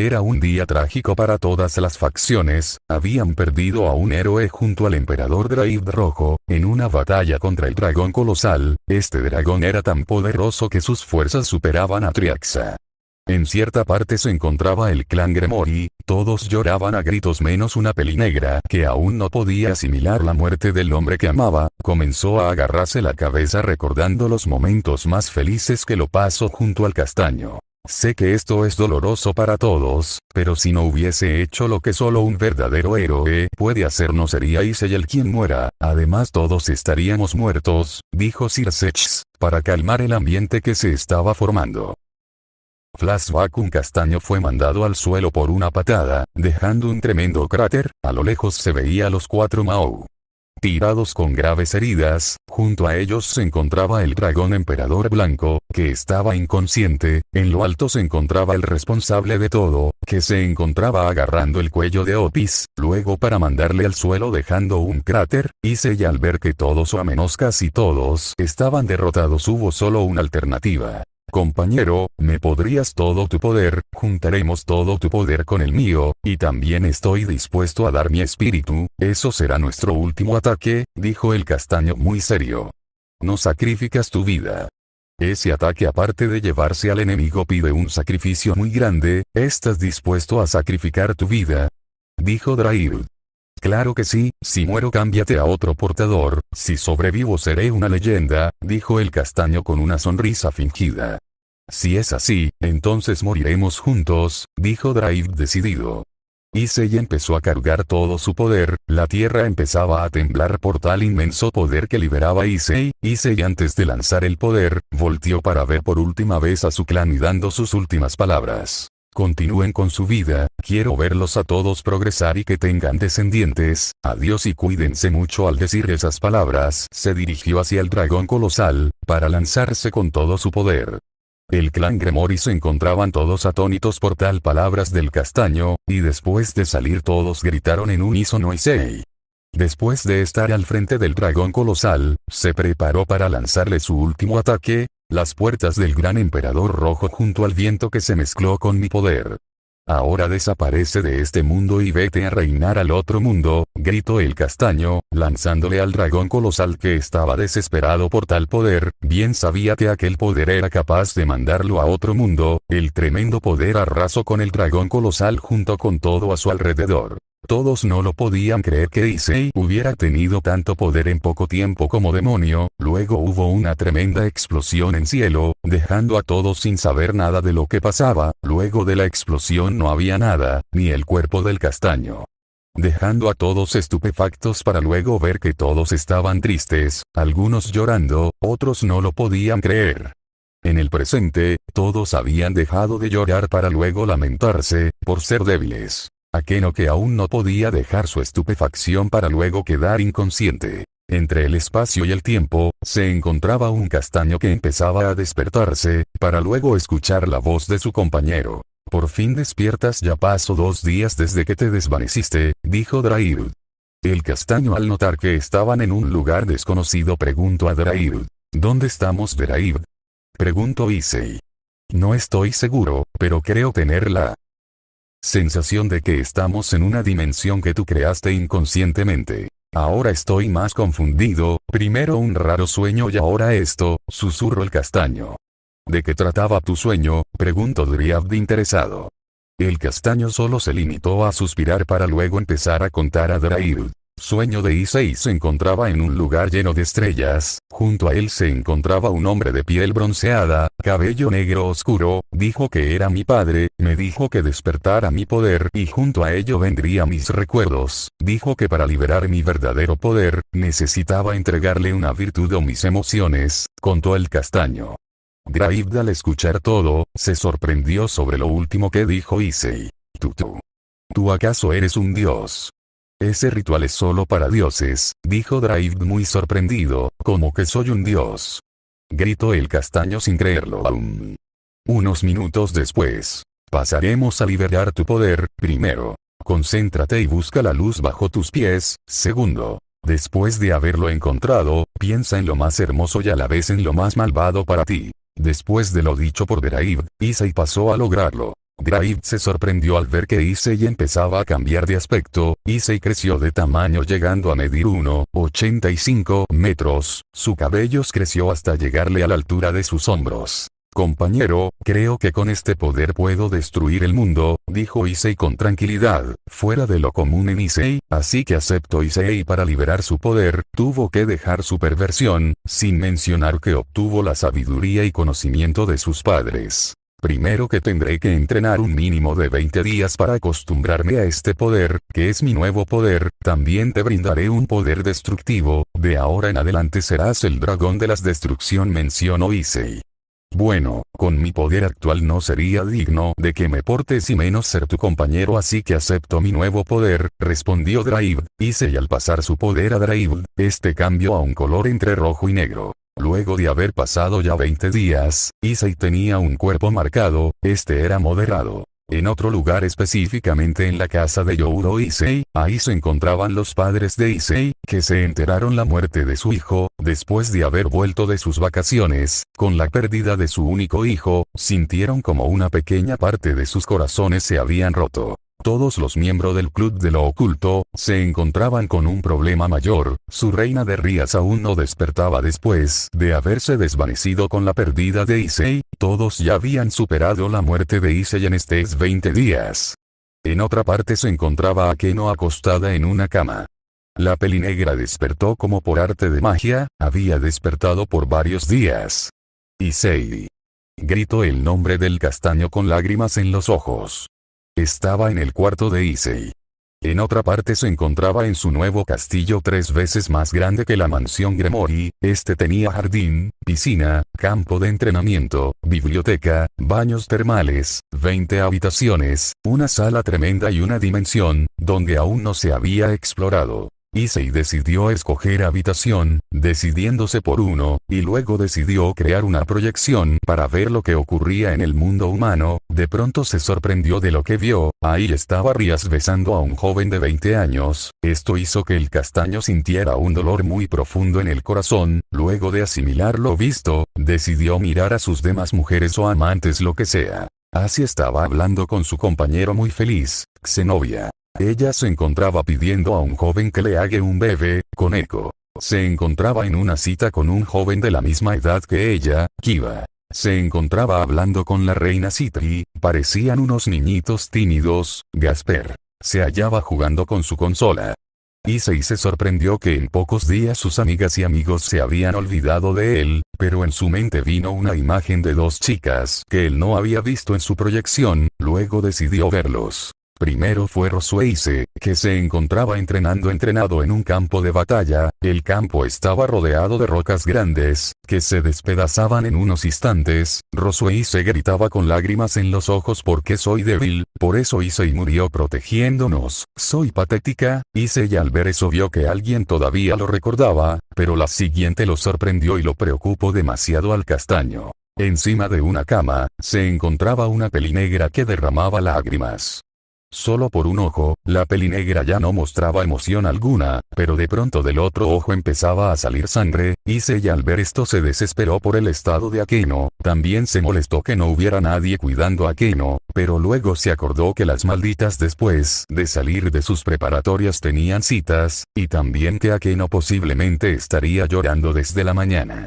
Era un día trágico para todas las facciones, habían perdido a un héroe junto al emperador Draid Rojo, en una batalla contra el dragón colosal, este dragón era tan poderoso que sus fuerzas superaban a Triaxa. En cierta parte se encontraba el clan Gremori, todos lloraban a gritos menos una pelinegra que aún no podía asimilar la muerte del hombre que amaba, comenzó a agarrarse la cabeza recordando los momentos más felices que lo pasó junto al castaño. Sé que esto es doloroso para todos, pero si no hubiese hecho lo que solo un verdadero héroe puede hacer no sería Isay el quien muera, además todos estaríamos muertos, dijo Sir para calmar el ambiente que se estaba formando. Flashback un castaño fue mandado al suelo por una patada, dejando un tremendo cráter, a lo lejos se veía a los cuatro Mao. Tirados con graves heridas, junto a ellos se encontraba el dragón emperador blanco, que estaba inconsciente, en lo alto se encontraba el responsable de todo, que se encontraba agarrando el cuello de Opis, luego para mandarle al suelo dejando un cráter, y y al ver que todos o a menos casi todos estaban derrotados hubo solo una alternativa. Compañero, me podrías todo tu poder, juntaremos todo tu poder con el mío, y también estoy dispuesto a dar mi espíritu, eso será nuestro último ataque, dijo el castaño muy serio. No sacrificas tu vida. Ese ataque aparte de llevarse al enemigo pide un sacrificio muy grande, ¿estás dispuesto a sacrificar tu vida? Dijo Drail. Claro que sí, si muero cámbiate a otro portador, si sobrevivo seré una leyenda, dijo el castaño con una sonrisa fingida. Si es así, entonces moriremos juntos, dijo Drive decidido. Issei empezó a cargar todo su poder, la tierra empezaba a temblar por tal inmenso poder que liberaba Issei, Issei antes de lanzar el poder, volteó para ver por última vez a su clan y dando sus últimas palabras. Continúen con su vida, quiero verlos a todos progresar y que tengan descendientes, adiós y cuídense mucho al decir esas palabras, se dirigió hacia el dragón colosal, para lanzarse con todo su poder. El clan Gremori se encontraban todos atónitos por tal palabras del castaño, y después de salir todos gritaron en unísono y sei. Después de estar al frente del dragón colosal, se preparó para lanzarle su último ataque, las puertas del gran emperador rojo junto al viento que se mezcló con mi poder. Ahora desaparece de este mundo y vete a reinar al otro mundo, gritó el castaño, lanzándole al dragón colosal que estaba desesperado por tal poder, bien sabía que aquel poder era capaz de mandarlo a otro mundo, el tremendo poder arrasó con el dragón colosal junto con todo a su alrededor. Todos no lo podían creer que Issei hubiera tenido tanto poder en poco tiempo como demonio, luego hubo una tremenda explosión en cielo, dejando a todos sin saber nada de lo que pasaba, luego de la explosión no había nada, ni el cuerpo del castaño. Dejando a todos estupefactos para luego ver que todos estaban tristes, algunos llorando, otros no lo podían creer. En el presente, todos habían dejado de llorar para luego lamentarse, por ser débiles. Aqueno que aún no podía dejar su estupefacción para luego quedar inconsciente. Entre el espacio y el tiempo, se encontraba un castaño que empezaba a despertarse, para luego escuchar la voz de su compañero. Por fin despiertas ya pasó dos días desde que te desvaneciste, dijo Drairud. El castaño al notar que estaban en un lugar desconocido preguntó a Drairud. ¿Dónde estamos Drairud? Preguntó Issei. No estoy seguro, pero creo tenerla. Sensación de que estamos en una dimensión que tú creaste inconscientemente. Ahora estoy más confundido, primero un raro sueño y ahora esto, susurro el castaño. ¿De qué trataba tu sueño? preguntó Driad interesado. El castaño solo se limitó a suspirar para luego empezar a contar a Drairud. Sueño de Issei se encontraba en un lugar lleno de estrellas, junto a él se encontraba un hombre de piel bronceada, cabello negro oscuro, dijo que era mi padre, me dijo que despertara mi poder y junto a ello vendría mis recuerdos, dijo que para liberar mi verdadero poder, necesitaba entregarle una virtud o mis emociones, contó el castaño. Graib al escuchar todo, se sorprendió sobre lo último que dijo Issei. Tú. ¿Tú acaso eres un dios? Ese ritual es solo para dioses, dijo Drive muy sorprendido, como que soy un dios. Gritó el castaño sin creerlo aún. Unos minutos después. Pasaremos a liberar tu poder, primero. Concéntrate y busca la luz bajo tus pies, segundo. Después de haberlo encontrado, piensa en lo más hermoso y a la vez en lo más malvado para ti. Después de lo dicho por Deraib, Isai pasó a lograrlo. Draid se sorprendió al ver que Issei empezaba a cambiar de aspecto, Issei creció de tamaño llegando a medir 1,85 metros, su cabello creció hasta llegarle a la altura de sus hombros. Compañero, creo que con este poder puedo destruir el mundo, dijo Issei con tranquilidad, fuera de lo común en Issei, así que aceptó Issei para liberar su poder, tuvo que dejar su perversión, sin mencionar que obtuvo la sabiduría y conocimiento de sus padres. Primero que tendré que entrenar un mínimo de 20 días para acostumbrarme a este poder, que es mi nuevo poder, también te brindaré un poder destructivo, de ahora en adelante serás el dragón de las destrucción mencionó Issei. Bueno, con mi poder actual no sería digno de que me portes y menos ser tu compañero así que acepto mi nuevo poder, respondió Drive, hice y al pasar su poder a Drive, este cambió a un color entre rojo y negro. Luego de haber pasado ya 20 días, Issei tenía un cuerpo marcado, este era moderado. En otro lugar específicamente en la casa de Youro Issei, ahí se encontraban los padres de Issei, que se enteraron la muerte de su hijo, después de haber vuelto de sus vacaciones, con la pérdida de su único hijo, sintieron como una pequeña parte de sus corazones se habían roto. Todos los miembros del Club de lo Oculto, se encontraban con un problema mayor, su reina de Rías aún no despertaba después de haberse desvanecido con la pérdida de Issei, todos ya habían superado la muerte de Issei en estos 20 días. En otra parte se encontraba Akeno acostada en una cama. La pelinegra despertó como por arte de magia, había despertado por varios días. Issei. Gritó el nombre del castaño con lágrimas en los ojos. Estaba en el cuarto de Issei. En otra parte se encontraba en su nuevo castillo tres veces más grande que la mansión Gremori, este tenía jardín, piscina, campo de entrenamiento, biblioteca, baños termales, 20 habitaciones, una sala tremenda y una dimensión, donde aún no se había explorado. Issei decidió escoger habitación, decidiéndose por uno, y luego decidió crear una proyección para ver lo que ocurría en el mundo humano, de pronto se sorprendió de lo que vio, ahí estaba Rías besando a un joven de 20 años, esto hizo que el castaño sintiera un dolor muy profundo en el corazón, luego de asimilar lo visto, decidió mirar a sus demás mujeres o amantes lo que sea. Así estaba hablando con su compañero muy feliz, Xenovia. Ella se encontraba pidiendo a un joven que le haga un bebé, con eco. Se encontraba en una cita con un joven de la misma edad que ella, Kiva. Se encontraba hablando con la reina Citri, parecían unos niñitos tímidos, Gasper. Se hallaba jugando con su consola. Issei se sorprendió que en pocos días sus amigas y amigos se habían olvidado de él, pero en su mente vino una imagen de dos chicas que él no había visto en su proyección, luego decidió verlos. Primero fue Rosueise, que se encontraba entrenando entrenado en un campo de batalla, el campo estaba rodeado de rocas grandes, que se despedazaban en unos instantes, Rosueise gritaba con lágrimas en los ojos porque soy débil, por eso hice y murió protegiéndonos, soy patética, hice y al ver eso vio que alguien todavía lo recordaba, pero la siguiente lo sorprendió y lo preocupó demasiado al castaño. Encima de una cama, se encontraba una pelinegra que derramaba lágrimas. Solo por un ojo, la pelinegra ya no mostraba emoción alguna, pero de pronto del otro ojo empezaba a salir sangre, y Seiya al ver esto se desesperó por el estado de Akeno, también se molestó que no hubiera nadie cuidando a Akeno, pero luego se acordó que las malditas después de salir de sus preparatorias tenían citas, y también que Akeno posiblemente estaría llorando desde la mañana.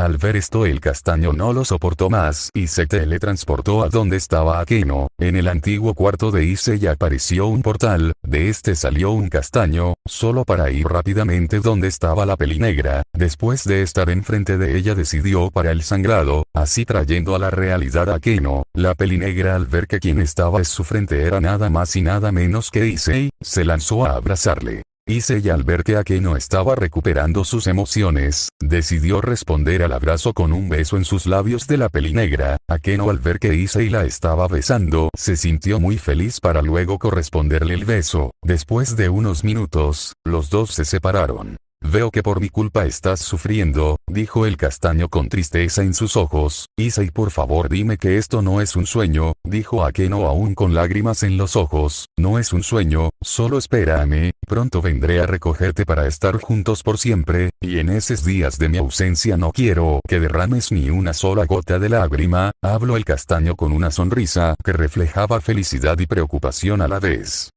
Al ver esto el castaño no lo soportó más y se teletransportó a donde estaba Akeno, en el antiguo cuarto de Issei apareció un portal, de este salió un castaño, solo para ir rápidamente donde estaba la pelinegra, después de estar enfrente de ella decidió para el sangrado, así trayendo a la realidad a Akeno, la pelinegra al ver que quien estaba en su frente era nada más y nada menos que Issei, se lanzó a abrazarle. Issei al ver que Akeno estaba recuperando sus emociones, decidió responder al abrazo con un beso en sus labios de la peli negra. Akeno al ver que Issei la estaba besando, se sintió muy feliz para luego corresponderle el beso. Después de unos minutos, los dos se separaron. Veo que por mi culpa estás sufriendo, dijo el castaño con tristeza en sus ojos, Issei por favor dime que esto no es un sueño, dijo Akeno aún con lágrimas en los ojos, no es un sueño, solo espérame, pronto vendré a recogerte para estar juntos por siempre, y en esos días de mi ausencia no quiero que derrames ni una sola gota de lágrima, habló el castaño con una sonrisa que reflejaba felicidad y preocupación a la vez.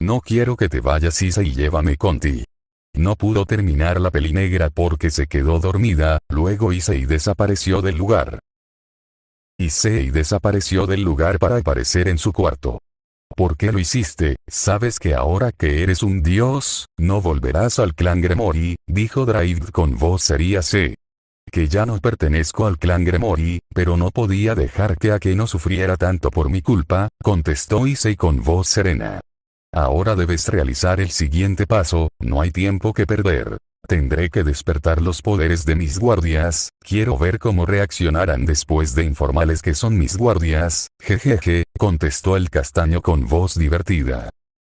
No quiero que te vayas Issei y llévame contigo. No pudo terminar la peli negra porque se quedó dormida, luego Issei desapareció del lugar. Issei desapareció del lugar para aparecer en su cuarto. ¿Por qué lo hiciste? ¿Sabes que ahora que eres un dios, no volverás al clan Gremori? Dijo Drive con voz seria C. Que ya no pertenezco al clan Gremori, pero no podía dejar que Ake sufriera tanto por mi culpa, contestó Issei con voz serena. Ahora debes realizar el siguiente paso, no hay tiempo que perder. Tendré que despertar los poderes de mis guardias, quiero ver cómo reaccionarán después de informarles que son mis guardias, jejeje, contestó el castaño con voz divertida.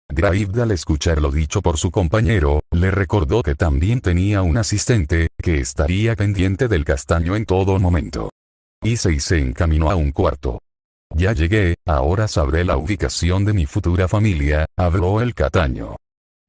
Gravid al escuchar lo dicho por su compañero, le recordó que también tenía un asistente, que estaría pendiente del castaño en todo momento. Issei se encaminó a un cuarto. Ya llegué, ahora sabré la ubicación de mi futura familia, habló el cataño.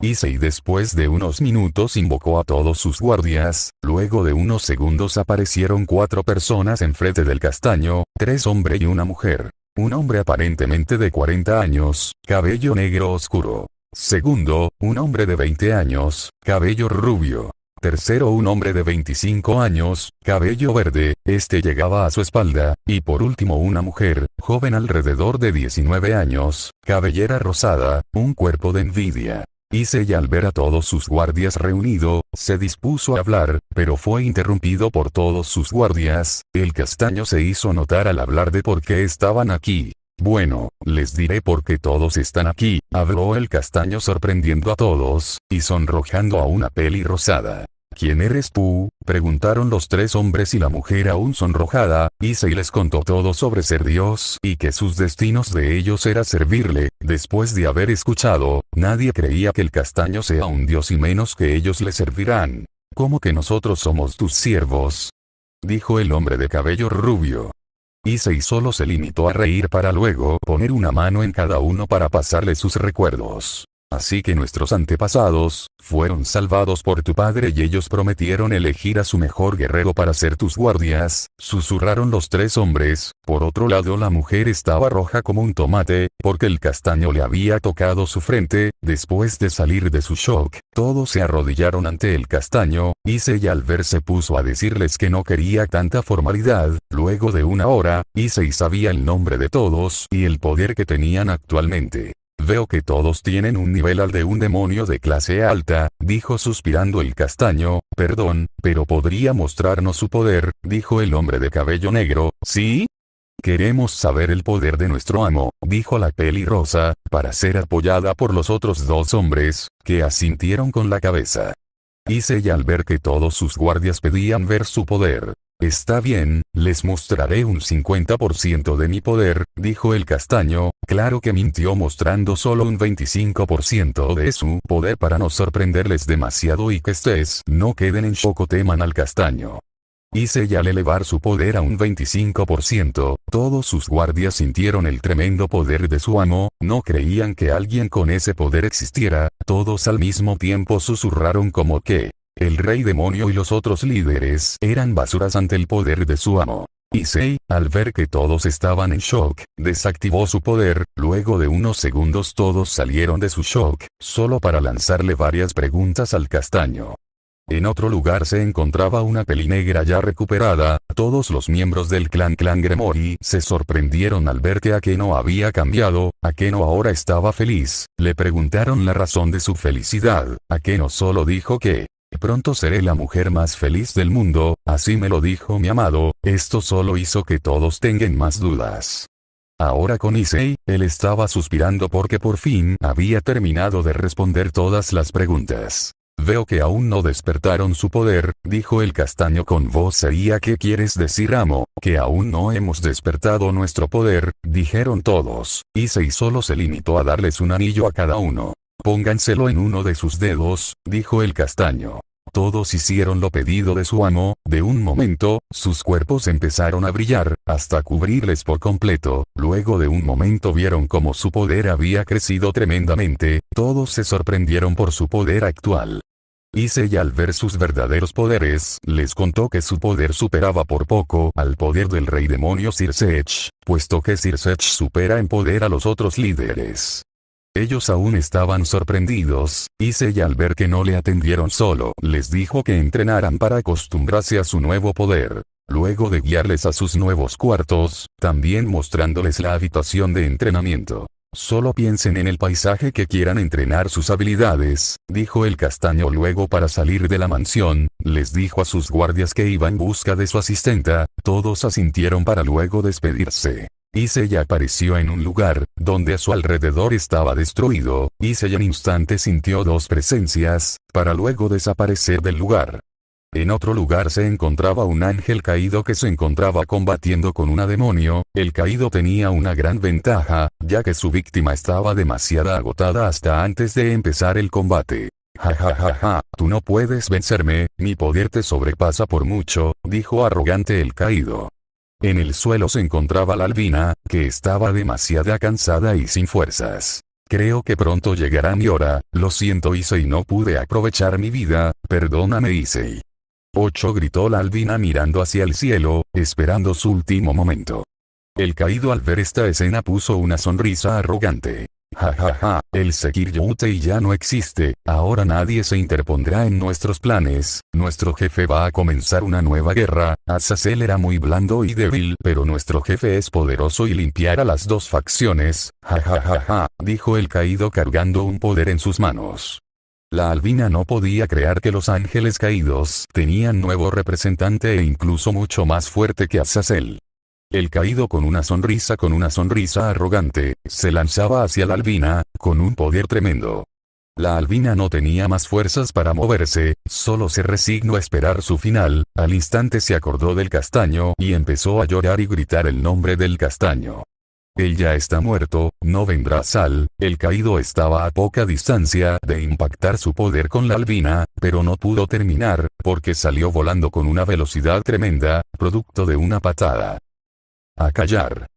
Issei después de unos minutos invocó a todos sus guardias, luego de unos segundos aparecieron cuatro personas enfrente del castaño, tres hombres y una mujer. Un hombre aparentemente de 40 años, cabello negro oscuro. Segundo, un hombre de 20 años, cabello rubio. Tercero un hombre de 25 años, cabello verde, este llegaba a su espalda, y por último una mujer, joven alrededor de 19 años, cabellera rosada, un cuerpo de envidia. Issei al ver a todos sus guardias reunido, se dispuso a hablar, pero fue interrumpido por todos sus guardias, el castaño se hizo notar al hablar de por qué estaban aquí. Bueno, les diré por qué todos están aquí, habló el castaño sorprendiendo a todos, y sonrojando a una peli rosada. ¿Quién eres tú? Preguntaron los tres hombres y la mujer aún sonrojada, y se les contó todo sobre ser Dios y que sus destinos de ellos era servirle, después de haber escuchado, nadie creía que el castaño sea un Dios y menos que ellos le servirán. ¿Cómo que nosotros somos tus siervos? Dijo el hombre de cabello rubio. Issei solo se limitó a reír para luego poner una mano en cada uno para pasarle sus recuerdos. Así que nuestros antepasados, fueron salvados por tu padre y ellos prometieron elegir a su mejor guerrero para ser tus guardias, susurraron los tres hombres, por otro lado la mujer estaba roja como un tomate, porque el castaño le había tocado su frente, después de salir de su shock, todos se arrodillaron ante el castaño, y se al verse puso a decirles que no quería tanta formalidad, luego de una hora, Issei sabía el nombre de todos y el poder que tenían actualmente. Veo que todos tienen un nivel al de un demonio de clase alta, dijo suspirando el castaño, perdón, pero podría mostrarnos su poder, dijo el hombre de cabello negro, ¿sí? Queremos saber el poder de nuestro amo, dijo la peli rosa, para ser apoyada por los otros dos hombres, que asintieron con la cabeza. Hice y al ver que todos sus guardias pedían ver su poder, Está bien, les mostraré un 50% de mi poder, dijo el castaño, claro que mintió mostrando solo un 25% de su poder para no sorprenderles demasiado y que estés no queden en shock o teman al castaño. Hice ya al elevar su poder a un 25%, todos sus guardias sintieron el tremendo poder de su amo, no creían que alguien con ese poder existiera, todos al mismo tiempo susurraron como que, el rey demonio y los otros líderes eran basuras ante el poder de su amo. Issei, al ver que todos estaban en shock, desactivó su poder, luego de unos segundos todos salieron de su shock, solo para lanzarle varias preguntas al castaño. En otro lugar se encontraba una pelinegra ya recuperada, todos los miembros del clan clan Gremori se sorprendieron al ver que Akeno había cambiado, Akeno ahora estaba feliz, le preguntaron la razón de su felicidad, Akeno solo dijo que, Pronto seré la mujer más feliz del mundo, así me lo dijo mi amado, esto solo hizo que todos tengan más dudas. Ahora con Issei, él estaba suspirando porque por fin había terminado de responder todas las preguntas. Veo que aún no despertaron su poder, dijo el castaño con voz seria ¿Qué quieres decir amo? Que aún no hemos despertado nuestro poder, dijeron todos. Issei solo se limitó a darles un anillo a cada uno. Pónganselo en uno de sus dedos, dijo el castaño. todos hicieron lo pedido de su amo, de un momento, sus cuerpos empezaron a brillar, hasta cubrirles por completo, luego de un momento vieron cómo su poder había crecido tremendamente, todos se sorprendieron por su poder actual. Issei al ver sus verdaderos poderes, les contó que su poder superaba por poco al poder del rey demonio Sirsech, puesto que Sirsech supera en poder a los otros líderes. Ellos aún estaban sorprendidos, Issei al ver que no le atendieron solo, les dijo que entrenaran para acostumbrarse a su nuevo poder. Luego de guiarles a sus nuevos cuartos, también mostrándoles la habitación de entrenamiento. Solo piensen en el paisaje que quieran entrenar sus habilidades, dijo el castaño luego para salir de la mansión, les dijo a sus guardias que iba en busca de su asistenta, todos asintieron para luego despedirse. Issei apareció en un lugar, donde a su alrededor estaba destruido, Issei en instante sintió dos presencias, para luego desaparecer del lugar. En otro lugar se encontraba un ángel caído que se encontraba combatiendo con una demonio, el caído tenía una gran ventaja, ya que su víctima estaba demasiado agotada hasta antes de empezar el combate. Ja ja ja ja, tú no puedes vencerme, mi poder te sobrepasa por mucho, dijo arrogante el caído. En el suelo se encontraba la albina, que estaba demasiado cansada y sin fuerzas. Creo que pronto llegará mi hora, lo siento Issei no pude aprovechar mi vida, perdóname Issei. 8 gritó la albina mirando hacia el cielo, esperando su último momento. El caído al ver esta escena puso una sonrisa arrogante. Ja ja ja, el Sekiryoutei ya no existe, ahora nadie se interpondrá en nuestros planes, nuestro jefe va a comenzar una nueva guerra, Azazel era muy blando y débil pero nuestro jefe es poderoso y limpiará las dos facciones, ja ja ja ja, dijo el caído cargando un poder en sus manos. La albina no podía creer que los ángeles caídos tenían nuevo representante e incluso mucho más fuerte que Azazel. El caído con una sonrisa con una sonrisa arrogante, se lanzaba hacia la albina, con un poder tremendo. La albina no tenía más fuerzas para moverse, solo se resignó a esperar su final, al instante se acordó del castaño y empezó a llorar y gritar el nombre del castaño. Él ya está muerto, no vendrá Sal, el caído estaba a poca distancia de impactar su poder con la albina, pero no pudo terminar, porque salió volando con una velocidad tremenda, producto de una patada. A callar.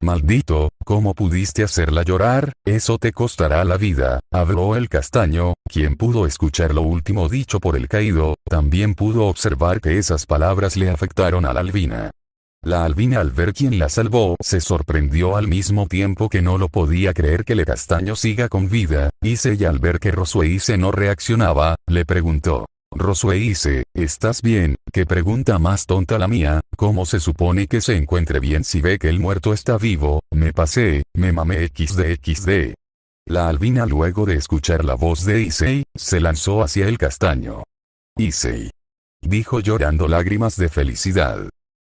Maldito, ¿cómo pudiste hacerla llorar? Eso te costará la vida, habló el castaño, quien pudo escuchar lo último dicho por el caído, también pudo observar que esas palabras le afectaron a la albina. La albina al ver quién la salvó se sorprendió al mismo tiempo que no lo podía creer que le castaño siga con vida, Ise al ver que Rosueise no reaccionaba, le preguntó. Rosueise, ¿estás bien? ¿Qué pregunta más tonta la mía? ¿Cómo se supone que se encuentre bien si ve que el muerto está vivo? Me pasé, me mamé xd La albina luego de escuchar la voz de Issei, se lanzó hacia el castaño. Issei. Dijo llorando lágrimas de felicidad.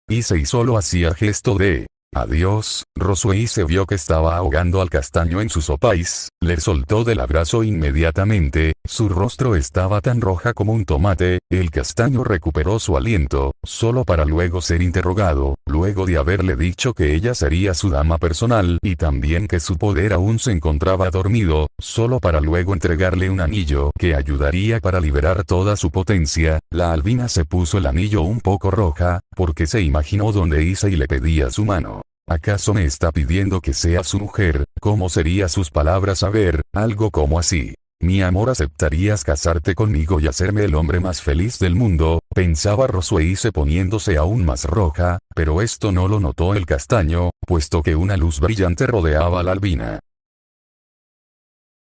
Issei solo hacía gesto de Adiós, Roswei se vio que estaba ahogando al castaño en su sopais, le soltó del abrazo inmediatamente, su rostro estaba tan roja como un tomate, el castaño recuperó su aliento, solo para luego ser interrogado, luego de haberle dicho que ella sería su dama personal y también que su poder aún se encontraba dormido, solo para luego entregarle un anillo que ayudaría para liberar toda su potencia, la albina se puso el anillo un poco roja, porque se imaginó donde y le pedía su mano. ¿Acaso me está pidiendo que sea su mujer? ¿Cómo sería sus palabras? A ver, algo como así. Mi amor aceptarías casarte conmigo y hacerme el hombre más feliz del mundo, pensaba Rosueise poniéndose aún más roja, pero esto no lo notó el castaño, puesto que una luz brillante rodeaba a la albina.